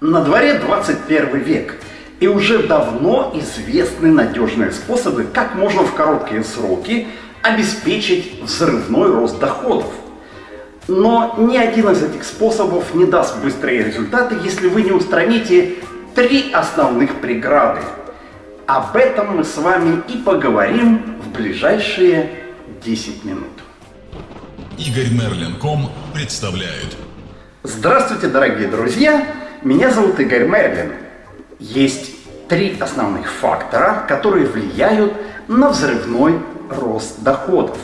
На дворе 21 век, и уже давно известны надежные способы, как можно в короткие сроки обеспечить взрывной рост доходов. Но ни один из этих способов не даст быстрые результаты, если вы не устраните три основных преграды. Об этом мы с вами и поговорим в ближайшие 10 минут. Игорь Мерлин.ком представляет. Здравствуйте, дорогие друзья! Меня зовут Игорь Мерлин. Есть три основных фактора, которые влияют на взрывной рост доходов.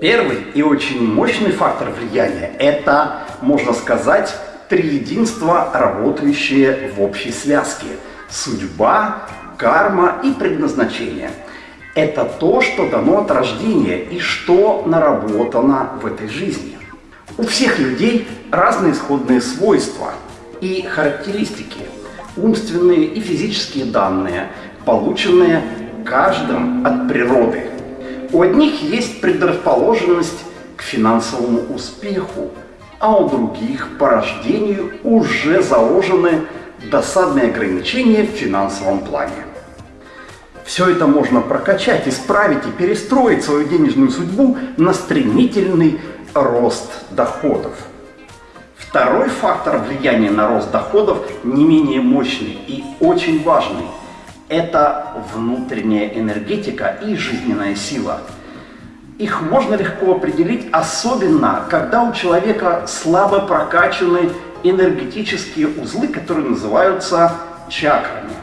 Первый и очень мощный фактор влияния – это, можно сказать, триединство, работающее в общей связке. Судьба, карма и предназначение. Это то, что дано от рождения и что наработано в этой жизни. У всех людей разные исходные свойства – и характеристики, умственные и физические данные, полученные каждым от природы. У одних есть предрасположенность к финансовому успеху, а у других по рождению уже заложены досадные ограничения в финансовом плане. Все это можно прокачать, исправить и перестроить свою денежную судьбу на стремительный рост доходов. Второй фактор влияния на рост доходов не менее мощный и очень важный. Это внутренняя энергетика и жизненная сила. Их можно легко определить, особенно когда у человека слабо прокачаны энергетические узлы, которые называются чакрами.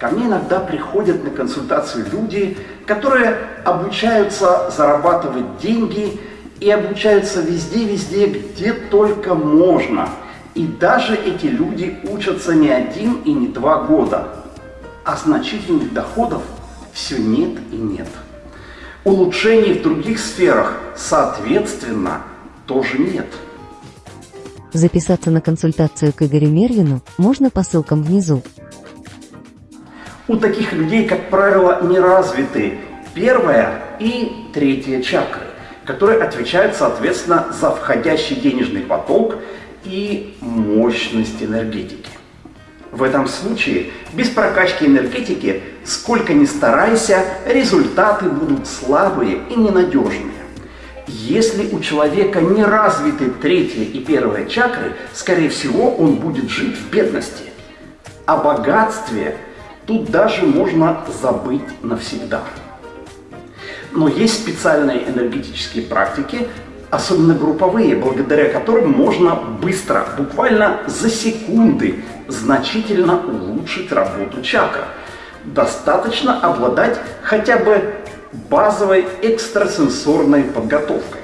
Ко мне иногда приходят на консультацию люди, которые обучаются зарабатывать деньги и обучаются везде-везде, где только можно. И даже эти люди учатся не один и не два года. А значительных доходов все нет и нет. Улучшений в других сферах, соответственно, тоже нет. Записаться на консультацию к Игорю Мерлину можно по ссылкам внизу. У таких людей, как правило, не развиты первая и третья чакры которые отвечают, соответственно, за входящий денежный поток и мощность энергетики. В этом случае без прокачки энергетики, сколько ни старайся, результаты будут слабые и ненадежные. Если у человека не развиты третья и первая чакры, скорее всего, он будет жить в бедности. О богатстве тут даже можно забыть навсегда. Но есть специальные энергетические практики, особенно групповые, благодаря которым можно быстро, буквально за секунды, значительно улучшить работу чакр. Достаточно обладать хотя бы базовой экстрасенсорной подготовкой.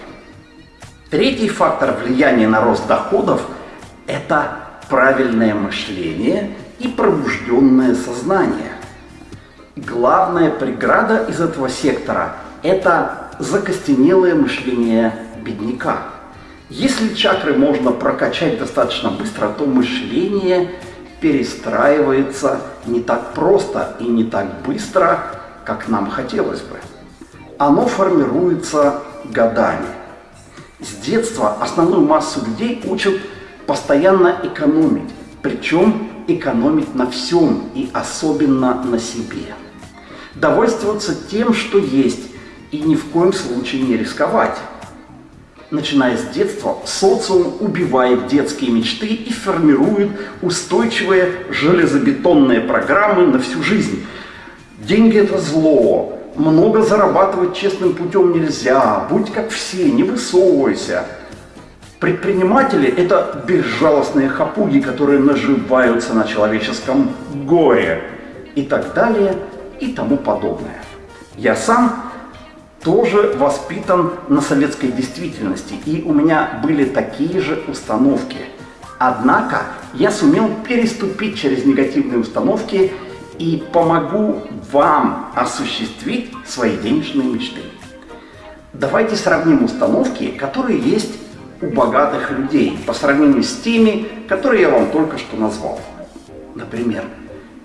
Третий фактор влияния на рост доходов – это правильное мышление и пробужденное сознание. Главная преграда из этого сектора это закостенелое мышление бедняка. Если чакры можно прокачать достаточно быстро, то мышление перестраивается не так просто и не так быстро, как нам хотелось бы. Оно формируется годами. С детства основную массу людей учат постоянно экономить, причем экономить на всем и особенно на себе. Довольствоваться тем, что есть, и ни в коем случае не рисковать. Начиная с детства, социум убивает детские мечты и формирует устойчивые железобетонные программы на всю жизнь. Деньги – это зло, много зарабатывать честным путем нельзя, будь как все, не высовывайся. Предприниматели – это безжалостные хапуги, которые наживаются на человеческом горе и так далее и тому подобное. Я сам тоже воспитан на советской действительности, и у меня были такие же установки. Однако я сумел переступить через негативные установки и помогу вам осуществить свои денежные мечты. Давайте сравним установки, которые есть у богатых людей по сравнению с теми, которые я вам только что назвал. Например,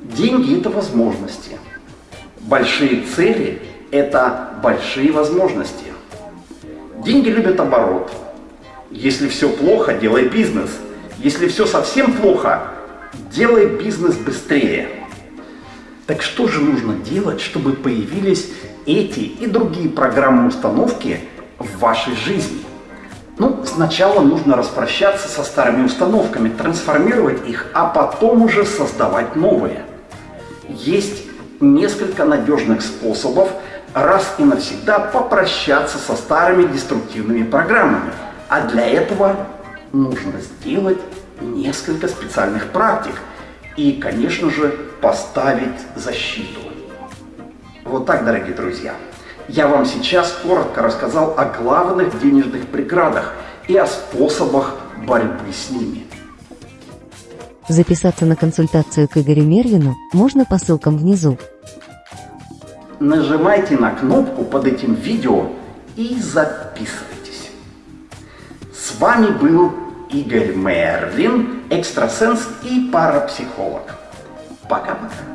деньги – это возможности, большие цели это большие возможности. Деньги любят оборот. Если все плохо, делай бизнес. Если все совсем плохо, Делай бизнес быстрее. Так что же нужно делать, чтобы появились эти и другие программы установки в вашей жизни? Ну, сначала нужно распрощаться со старыми установками, трансформировать их, а потом уже создавать новые. Есть несколько надежных способов раз и навсегда попрощаться со старыми деструктивными программами. А для этого нужно сделать несколько специальных практик и, конечно же, поставить защиту. Вот так, дорогие друзья. Я вам сейчас коротко рассказал о главных денежных преградах и о способах борьбы с ними. Записаться на консультацию к Игорю Мерлину можно по ссылкам внизу. Нажимайте на кнопку под этим видео и записывайтесь. С вами был Игорь Мерлин, экстрасенс и парапсихолог. Пока-пока.